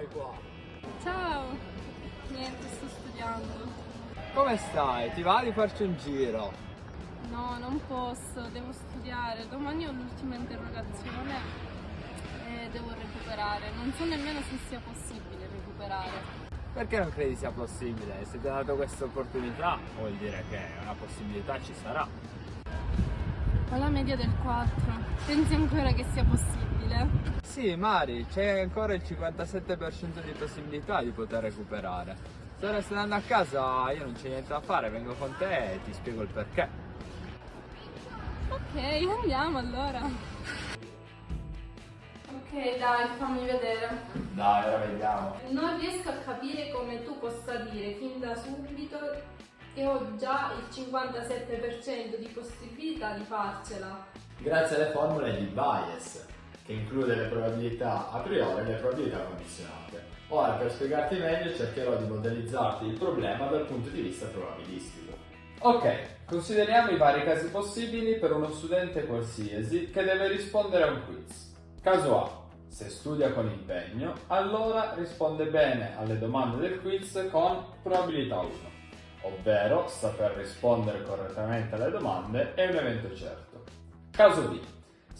fai qua? Ciao! Niente, sto studiando. Come stai? Ti va di farci un giro? No, non posso, devo studiare. Domani ho l'ultima interrogazione e devo recuperare. Non so nemmeno se sia possibile recuperare. Perché non credi sia possibile? Se ti ha dato questa opportunità vuol dire che una possibilità ci sarà. Ho la media del 4. Pensi ancora che sia possibile? Sì, Mari, c'è ancora il 57% di possibilità di poter recuperare. Stai andando a casa io non c'è niente da fare, vengo con te e ti spiego il perché. Ok, andiamo allora. Ok, dai, fammi vedere. Dai, ora vediamo. Non riesco a capire come tu possa dire fin da subito che ho già il 57% di possibilità di farcela. Grazie alle formule di bias, che include le probabilità a priori e le probabilità condizionate. Ora, per spiegarti meglio, cercherò di modellizzarti il problema dal punto di vista probabilistico. Ok, consideriamo i vari casi possibili per uno studente qualsiasi che deve rispondere a un quiz. Caso A. Se studia con impegno, allora risponde bene alle domande del quiz con probabilità 1, ovvero saper rispondere correttamente alle domande è un evento certo. Caso B.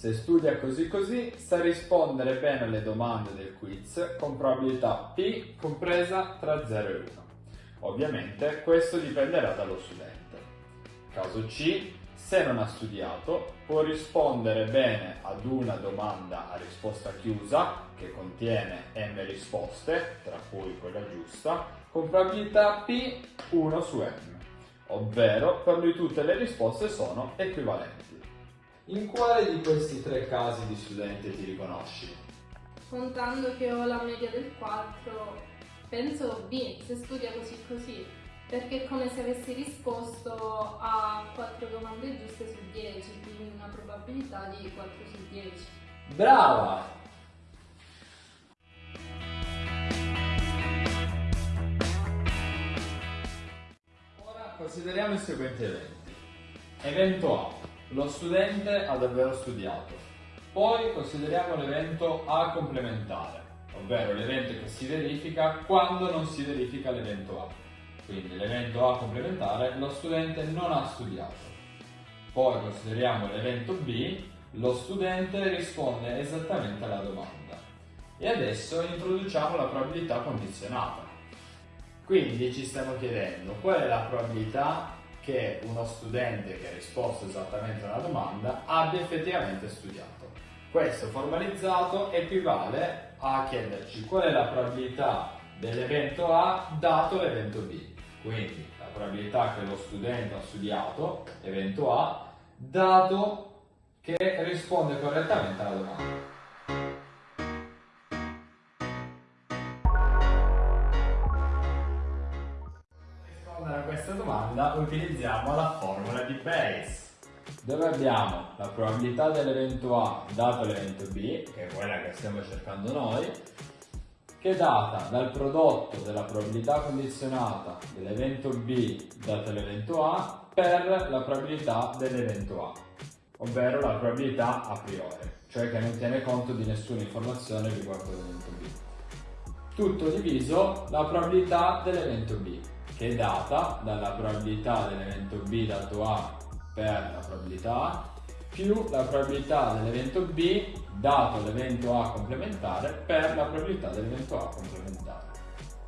Se studia così così, sa rispondere bene alle domande del quiz con probabilità P compresa tra 0 e 1. Ovviamente questo dipenderà dallo studente. Caso C. Se non ha studiato, può rispondere bene ad una domanda a risposta chiusa, che contiene m risposte, tra cui quella giusta, con probabilità p 1 su m, ovvero per lui tutte le risposte sono equivalenti. In quale di questi tre casi di studente ti riconosci? Contando che ho la media del 4, penso B, se studia così così perché è come se avessi risposto a 4 domande giuste su 10, quindi una probabilità di 4 su 10. Brava! Ora consideriamo i seguenti eventi. Evento A. Lo studente ha davvero studiato. Poi consideriamo l'evento A complementare, ovvero l'evento che si verifica quando non si verifica l'evento A quindi l'evento A complementare, lo studente non ha studiato. Poi consideriamo l'evento B, lo studente risponde esattamente alla domanda. E adesso introduciamo la probabilità condizionata. Quindi ci stiamo chiedendo qual è la probabilità che uno studente che ha risposto esattamente alla domanda abbia effettivamente studiato. Questo formalizzato equivale a chiederci qual è la probabilità dell'evento A dato l'evento B. Quindi la probabilità che lo studente ha studiato, evento A, dato che risponde correttamente alla domanda. Rispondere a questa domanda utilizziamo la formula di Bayes dove abbiamo la probabilità dell'evento A dato l'evento B, che è quella che stiamo cercando noi, che è data dal prodotto della probabilità condizionata dell'evento B dato l'evento A per la probabilità dell'evento A, ovvero la probabilità a priori, cioè che non tiene conto di nessuna informazione riguardo l'evento B. Tutto diviso la probabilità dell'evento B, che è data dalla probabilità dell'evento B dato A per la probabilità A più la probabilità dell'evento B dato l'evento A complementare per la probabilità dell'evento A complementare.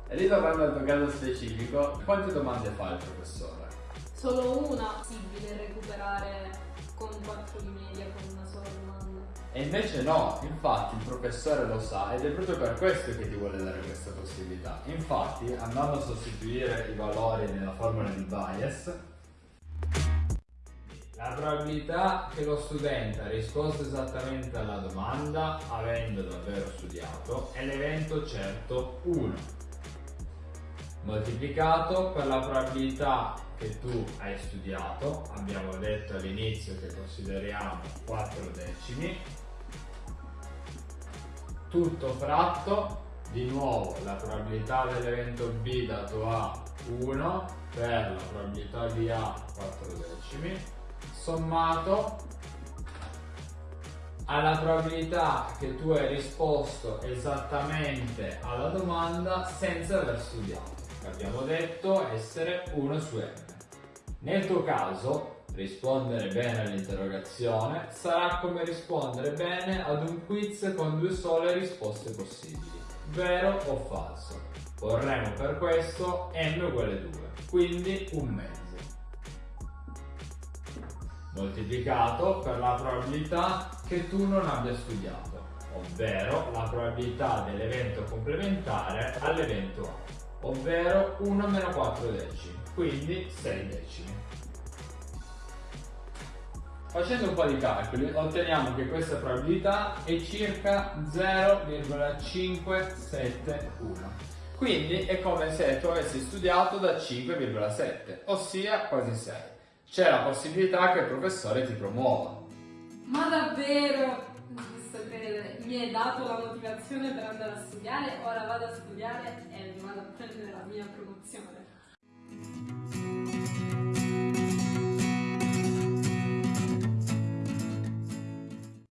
E ritornando al tuo caso specifico, quante domande fa il professore? Solo una possibile recuperare con 4 di media con una sola domanda. E invece no, infatti il professore lo sa ed è proprio per questo che ti vuole dare questa possibilità. Infatti, andando a sostituire i valori nella formula di bias, la probabilità che lo studente ha risposto esattamente alla domanda, avendo davvero studiato, è l'evento certo 1, moltiplicato per la probabilità che tu hai studiato, abbiamo detto all'inizio che consideriamo 4 decimi, tutto fratto, di nuovo la probabilità dell'evento B dato A 1 per la probabilità di A 4 decimi, sommato alla probabilità che tu hai risposto esattamente alla domanda senza aver studiato. Abbiamo detto essere 1 su n. Nel tuo caso, rispondere bene all'interrogazione sarà come rispondere bene ad un quiz con due sole risposte possibili, vero o falso. Porremo per questo n uguale 2, quindi un mezzo moltiplicato per la probabilità che tu non abbia studiato, ovvero la probabilità dell'evento complementare all'evento A, ovvero 1 meno 4 decimi, quindi 6 decimi. Facendo un po' di calcoli otteniamo che questa probabilità è circa 0,571. Quindi è come se tu avessi studiato da 5,7, ossia quasi 6 c'è la possibilità che il professore ti promuova. Ma davvero? Credere, mi hai dato la motivazione per andare a studiare, ora vado a studiare e vado a prendere la mia promozione.